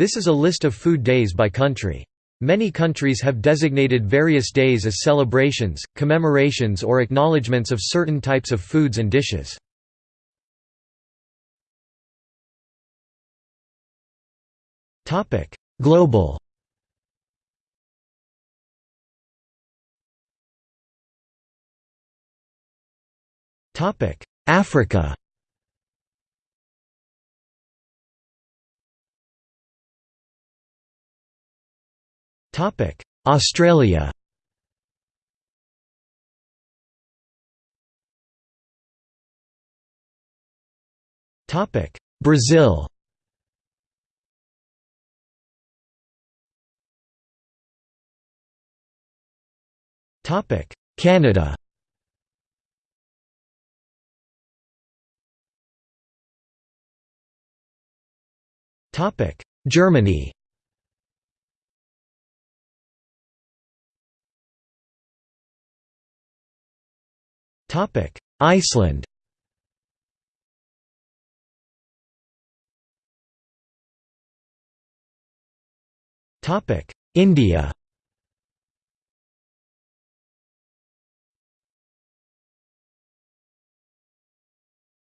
This is a list of food days by country. Many countries have designated various days as celebrations, commemorations or acknowledgements of certain types of foods and dishes. Global Africa Australia. Brazil. Canada. Topic. Germany Iceland. Topic: India.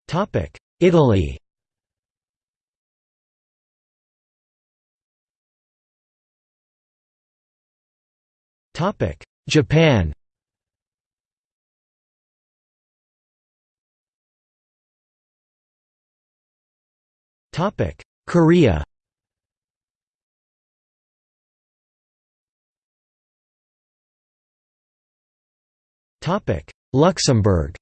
Topic: Italy. Topic: Japan Korea. Topic: Luxembourg.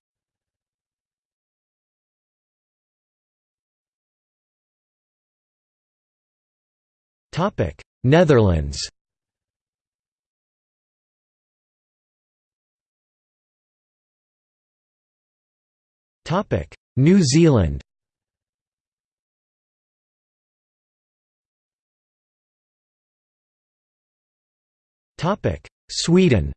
Topic: Netherlands. Topic: New Zealand Sweden.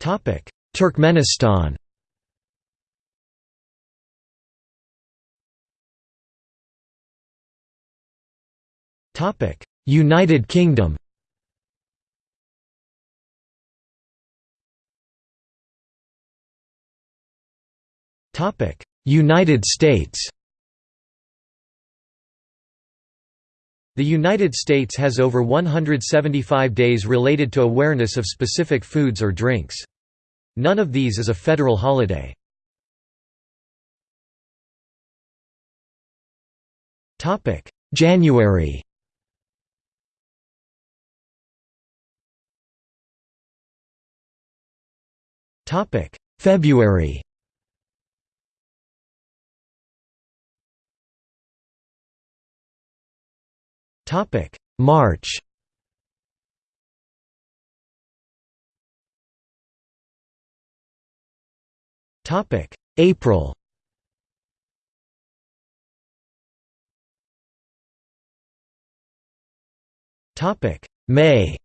Topic: Turkmenistan. Topic: United Kingdom. Topic: United States The United States has over 175 days related to awareness of specific foods or drinks. None of these is a federal holiday. January February Topic: March. Topic: April. Topic: May.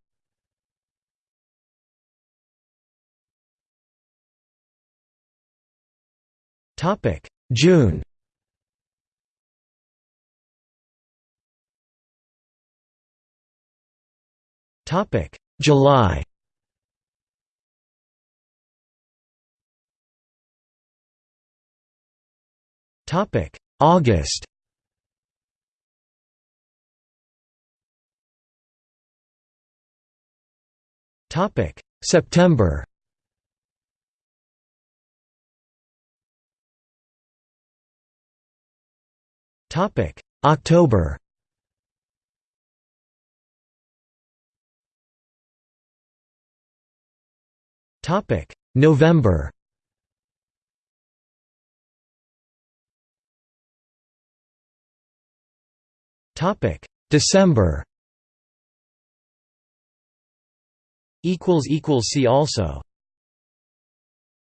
Topic: June. Topic: July. Topic: August. Topic: September. Topic: October. Topic: November. Topic: December. Equals equals see also.